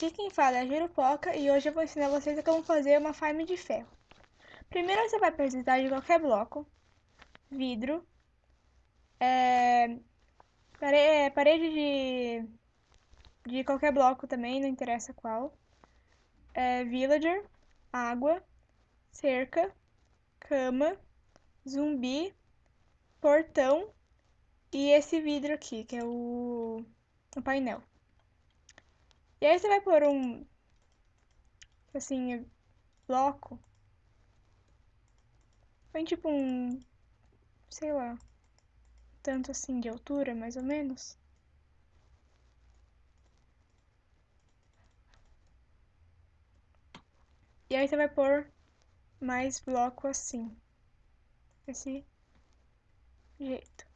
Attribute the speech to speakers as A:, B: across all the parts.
A: Aqui quem fala é a Jurupoca e hoje eu vou ensinar vocês como fazer uma farm de ferro. Primeiro você vai precisar de qualquer bloco, vidro, é, é, parede de, de qualquer bloco também, não interessa qual, é, villager, água, cerca, cama, zumbi, portão e esse vidro aqui, que é o, o painel. E aí você vai pôr um, assim, bloco. Põe tipo um, sei lá, tanto assim de altura, mais ou menos. E aí você vai pôr mais bloco assim. Desse jeito.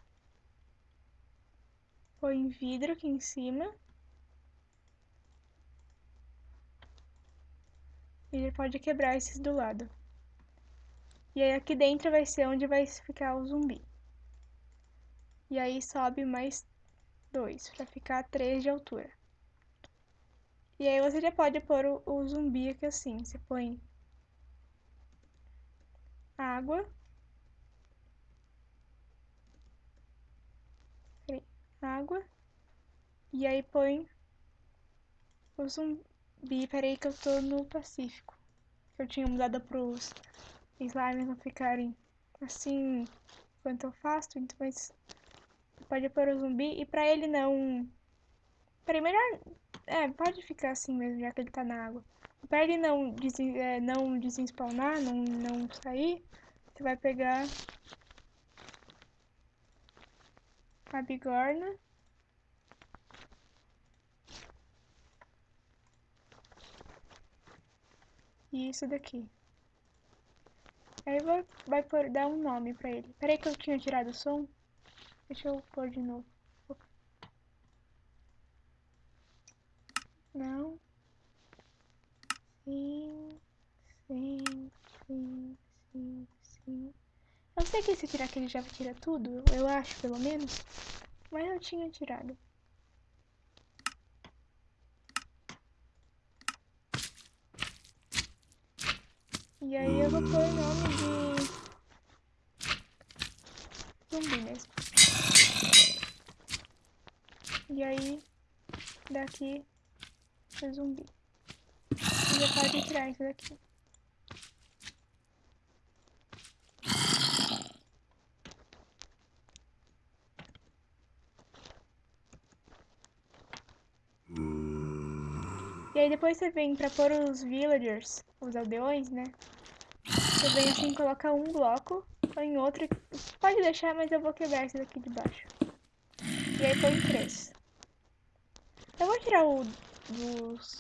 A: Põe vidro aqui em cima. Ele pode quebrar esses do lado. E aí aqui dentro vai ser onde vai ficar o zumbi. E aí sobe mais dois, pra ficar três de altura. E aí você já pode pôr o, o zumbi aqui assim. Você põe água. Água. E aí põe o zumbi Bi, peraí que eu tô no Pacífico. Eu tinha mudado pros slimes não ficarem assim enquanto eu faço, então mas pode pôr o zumbi e pra ele não... Peraí, melhor... É, pode ficar assim mesmo, já que ele tá na água. Pra ele não, des... é, não desenspawnar, não, não sair, você vai pegar a bigorna e isso daqui. Aí vai, vai por, dar um nome pra ele. Peraí que eu tinha tirado o som. Deixa eu pôr de novo. Não. Sim, sim, sim, sim, sim. Eu sei que se tirar aquele já tira tudo, eu acho pelo menos. Mas eu tinha tirado. E aí eu vou pôr o nome de zumbi mesmo. E aí daqui é zumbi. Já pode tirar isso daqui. E aí depois você vem pra pôr os villagers, os aldeões, né? Você vem assim, coloca um bloco, põe outro. Pode deixar, mas eu vou quebrar esse daqui de baixo. E aí põe três. Eu vou tirar o, dos,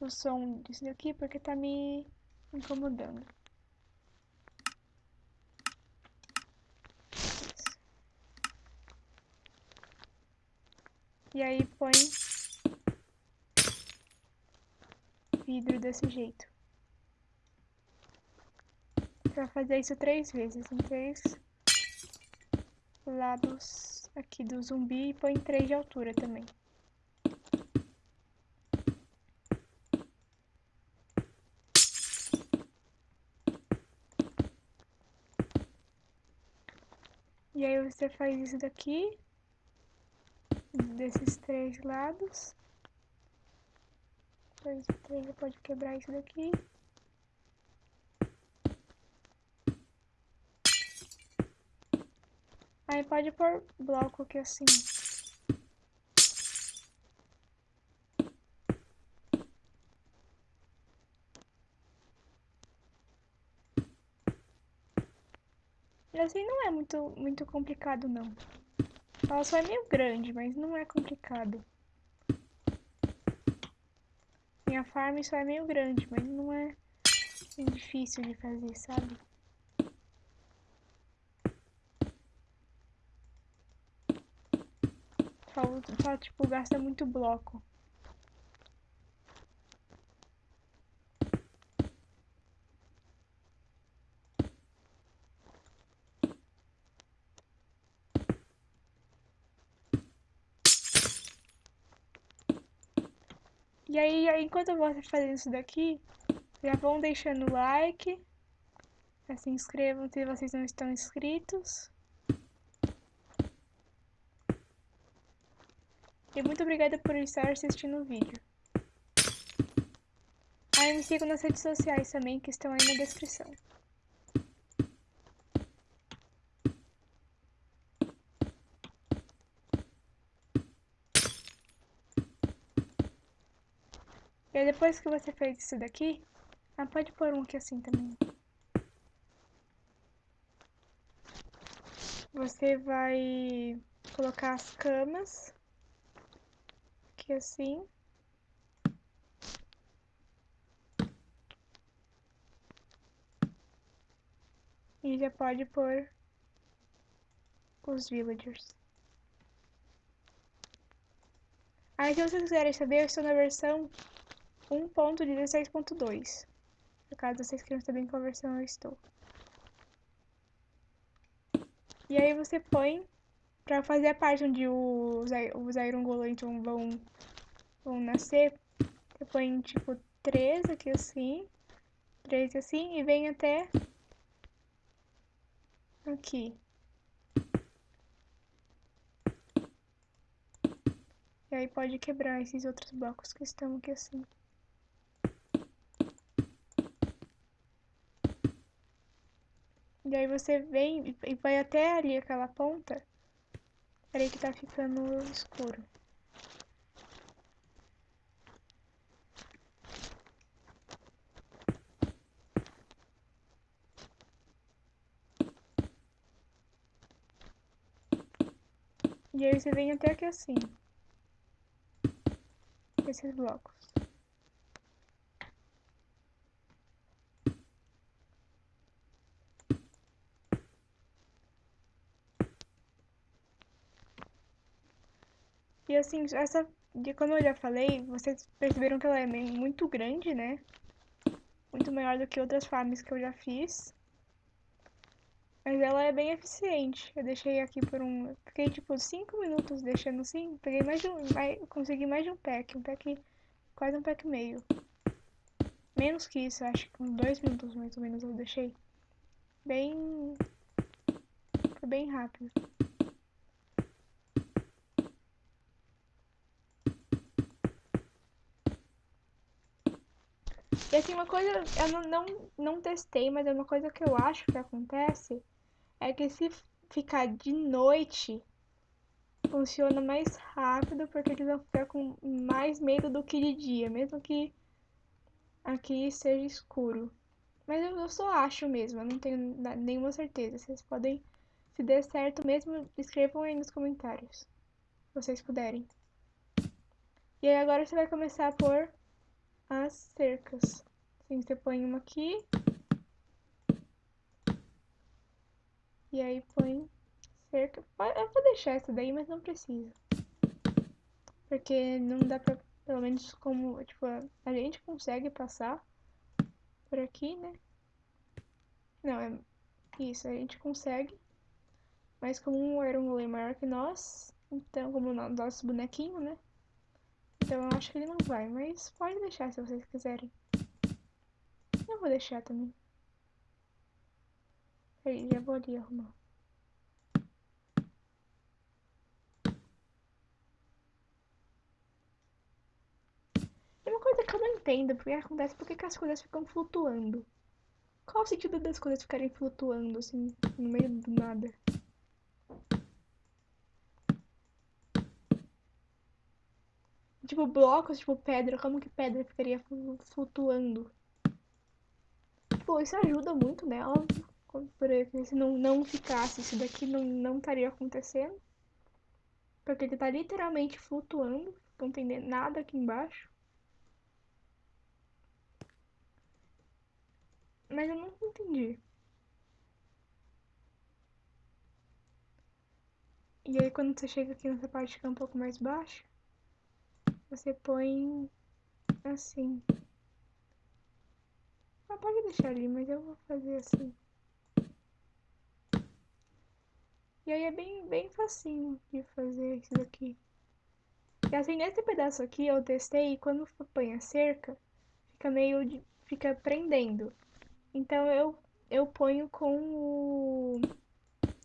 A: o som disso daqui porque tá me incomodando. E aí põe vidro desse jeito vai fazer isso três vezes, em três lados aqui do zumbi e põe três de altura também. Você faz isso daqui, desses três lados. Dois e três, você pode quebrar isso daqui. Aí pode pôr bloco aqui assim. Assim não é muito, muito complicado não. Ela só é meio grande, mas não é complicado. Minha farm só é meio grande, mas não é difícil de fazer, sabe? Só, só tipo, gasta muito bloco. E aí, enquanto eu vou fazendo isso daqui, já vão deixando o like. Já se inscrevam se vocês não estão inscritos. E muito obrigada por estar assistindo o vídeo. Aí me sigam nas redes sociais também, que estão aí na descrição. Depois que você fez isso daqui, ah, pode pôr um aqui assim também. Você vai colocar as camas aqui assim. E já pode pôr os villagers. Aí se vocês quiserem saber, eu estou na versão 1.16.2. No caso, vocês queiram saber em qual versão eu estou. E aí você põe pra fazer a parte onde os, os Iron vão, vão nascer. Você põe tipo 3 aqui assim. 3 assim e vem até aqui. E aí pode quebrar esses outros blocos que estão aqui assim. E aí você vem e vai até ali aquela ponta. Peraí que tá ficando escuro. E aí você vem até aqui assim. Esses blocos. E assim, essa, de como eu já falei, vocês perceberam que ela é muito grande, né? Muito maior do que outras farms que eu já fiz. Mas ela é bem eficiente. Eu deixei aqui por um... Fiquei tipo 5 minutos deixando assim. Peguei mais de um... Mais, consegui mais de um pack. Um pack... Quase um pack meio. Menos que isso, acho que uns 2 minutos mais ou menos eu deixei. Bem... Foi bem rápido. Assim, uma coisa, eu não, não, não testei, mas é uma coisa que eu acho que acontece, é que se ficar de noite, funciona mais rápido, porque eles vão ficar com mais medo do que de dia, mesmo que aqui seja escuro. Mas eu, eu só acho mesmo, eu não tenho nenhuma certeza. Vocês podem, se der certo mesmo, escrevam aí nos comentários, se vocês puderem. E aí agora você vai começar a pôr as cercas. Assim, você põe uma aqui. E aí põe cerca. Eu vou deixar essa daí, mas não precisa. Porque não dá pra, pelo menos como, tipo, a gente consegue passar por aqui, né? Não, é isso, a gente consegue. Mas como era um golem maior que nós, então, como o nosso bonequinho, né? Então eu acho que ele não vai, mas pode deixar se vocês quiserem. Eu vou deixar também. Peraí, já vou ali arrumar. Tem uma coisa que eu não entendo, porque acontece, por que as coisas ficam flutuando? Qual o sentido das coisas ficarem flutuando, assim, no meio do nada? Tipo, blocos, tipo, pedra. Como que pedra ficaria flutuando? Tipo, isso ajuda muito, né? Óbvio. Porque se não, não ficasse, isso daqui não, não estaria acontecendo. Porque ele tá literalmente flutuando. Não tem nada aqui embaixo. Mas eu não entendi. E aí quando você chega aqui nessa parte que é um pouco mais baixa, você põe assim. Ah, pode deixar ali, mas eu vou fazer assim. E aí é bem, bem facinho de fazer isso daqui. E assim, nesse pedaço aqui eu testei e quando põe a cerca, fica meio de, fica prendendo. Então eu, eu ponho com o,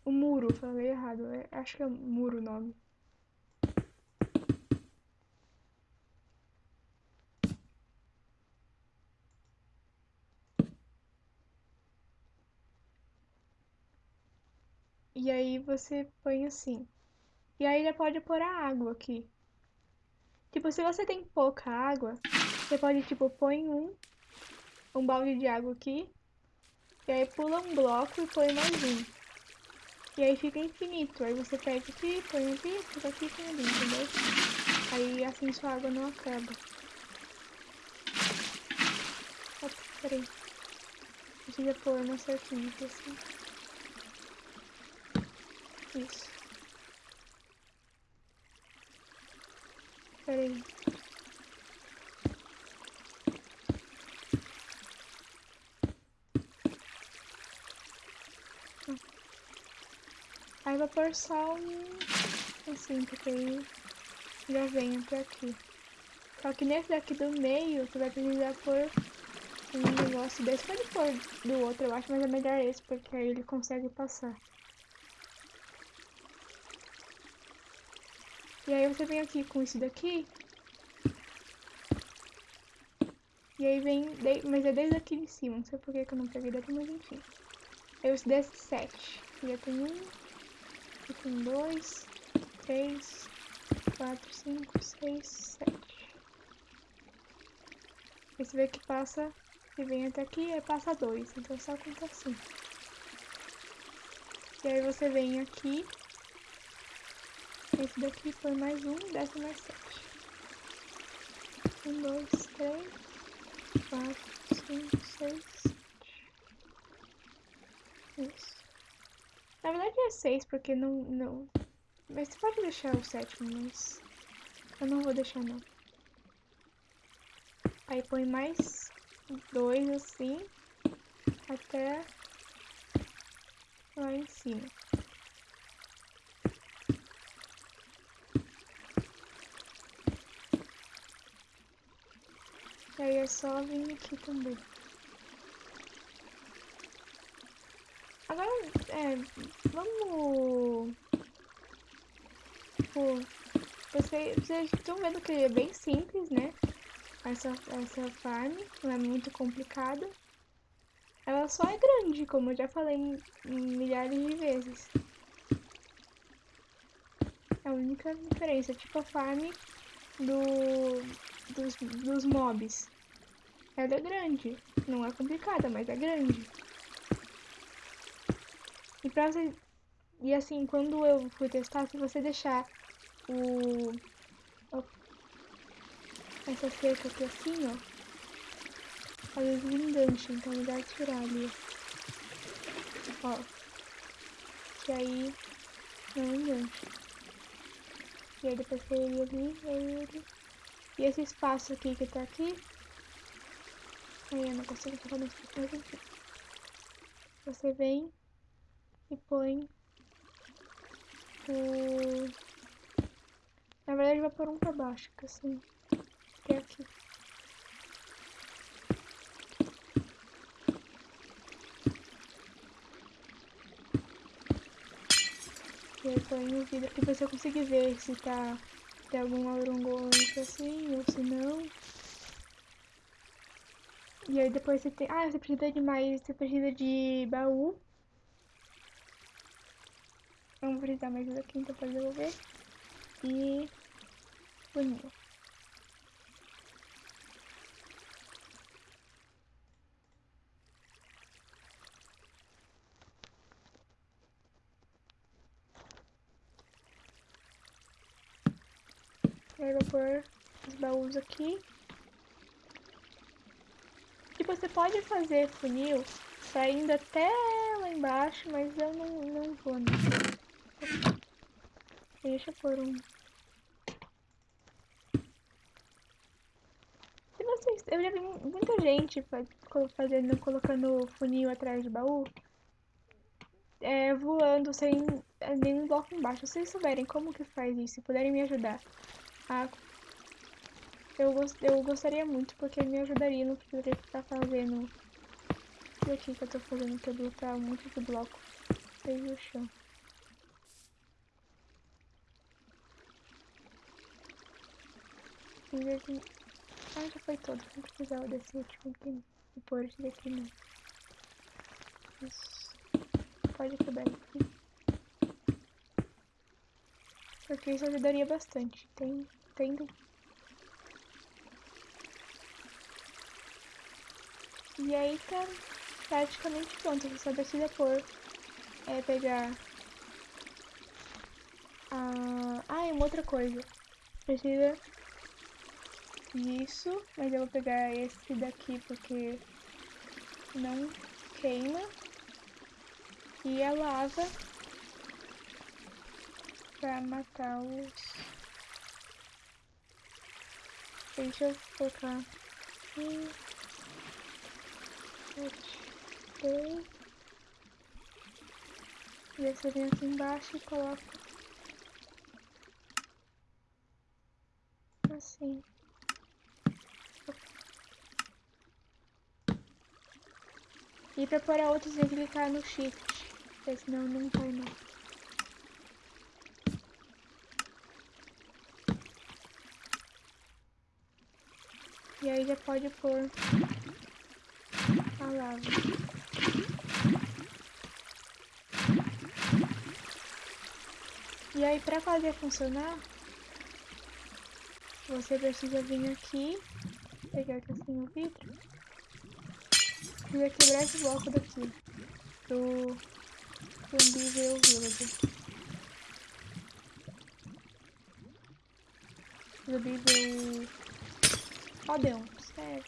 A: o muro, falei errado, é, acho que é muro o nome. E aí você põe assim. E aí já pode pôr a água aqui. Tipo, se você tem pouca água, você pode, tipo, põe um, um balde de água aqui. E aí pula um bloco e põe mais um. E aí fica infinito. Aí você pega aqui, põe aqui, fica aqui, põe ali, entendeu? Aí assim sua água não acaba. Opa, peraí. Precisa pôr uma certinha aqui assim. Isso. Peraí. Aí vai pôr só um assim, porque aí já vem até aqui. Só que nesse daqui do meio, tu vai precisar pôr um negócio desse. Pode pôr do outro, eu acho, mas é melhor esse, porque aí ele consegue passar. E aí você vem aqui com isso daqui. E aí vem, mas é desde aqui de cima, não sei por que eu não peguei daqui, mas enfim. Eu uso desse sete. Já tem um, aqui tem dois, três, quatro, cinco, seis, sete. Aí você vê que passa, e vem até aqui, aí passa dois, então só conta assim. E aí você vem aqui esse daqui foi mais um, desce mais sete. Um, dois, três, quatro, cinco, seis, sete. Isso. Na verdade é seis, porque não, não... Mas você pode deixar o sétimo, mas... Eu não vou deixar, não. Aí põe mais dois, assim, até lá em cima. Aí é só vir aqui também. Agora, é, vamos... Tipo, vocês, vocês estão vendo que é bem simples, né? Essa, essa farm, não é muito complicada. Ela só é grande, como eu já falei milhares de vezes. É a única diferença, tipo a farm do dos, dos mobs. Ela é grande. Não é complicada, mas é grande. E pra você... E assim, quando eu fui testar, se você deixar o... Essa cerca aqui assim, ó. Às vezes engancha, então é melhor tirar ali, ó. Que aí não engancha. E aí depois que ele ali, aí ele e esse espaço aqui que tá aqui. Eu não consigo. Você vem e põe o. Na verdade vai pôr um pra baixo, que assim. Que é aqui. E aí põe o vidro pra você conseguir ver se tá tem algum aurongolante assim, ou se não. E aí depois você tem... Ah, você precisa de mais... Você precisa de baú. Vamos precisar mais aqui, então pra devolver. E... Funil. Aí vou pôr os baús aqui. E você pode fazer funil pra indo até lá embaixo, mas eu não, não vou, não. Deixa eu pôr um... Se vocês... Eu já vi muita gente fazendo, colocando funil atrás de baú. É, voando sem nenhum bloco embaixo. Se vocês souberem como que faz isso, se puderem me ajudar Ah, eu, gost, eu gostaria muito, porque me ajudaria, não precisaria ficar fazendo isso aqui que eu tô fazendo, que é botar um monte de bloco aí no chão. Aqui. Ah, já foi todo, não precisava desse último aqui, e pôr esse daqui não. Isso. Pode quebrar aqui. Porque isso ajudaria bastante, tem, tendo E aí tá praticamente pronto, você só precisa pôr, é, pegar... Ah, e uma outra coisa, precisa disso, mas eu vou pegar esse daqui porque não queima. E a lava pra matar os... Deixa eu colocar sete, E essa vem aqui embaixo e coloco assim. E pra pôr a outra, tem que clicar no shift, porque senão não vai não. E aí já pode pôr E aí, para fazer funcionar, você precisa vir aqui, pegar aqui assim o vidro, e quebrar esse bloco daqui, do Zumbi Village. Zumbi Village... Aldeon, sério.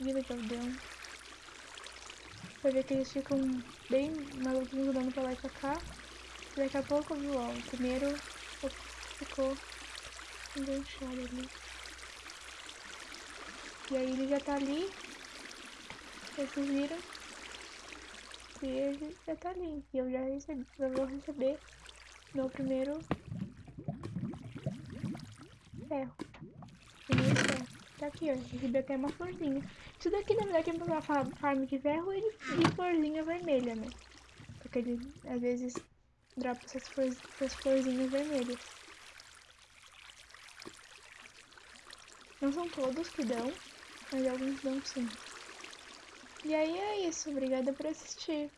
A: Village Aldeon. Você vê que eles ficam bem maluquinhos andando pra lá e pra cá. E daqui a pouco, viu, ó, o primeiro ficou enganchado ali. E aí ele já tá ali. Vocês viram? E ele já tá ali. E eu já recebi, eu vou receber meu primeiro ferro. Primeiro. Tá aqui, ó. Recebi até uma florzinha. Isso daqui, na verdade, é uma farm de ferro e de florzinha vermelha, né? Porque ele, às vezes, dropa essas, flor, essas florzinhas vermelhas. Não são todos que dão, mas alguns dão sim. E aí é isso. Obrigada por assistir.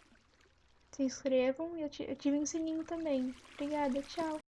A: Se inscrevam e ativem o sininho também. Obrigada, tchau.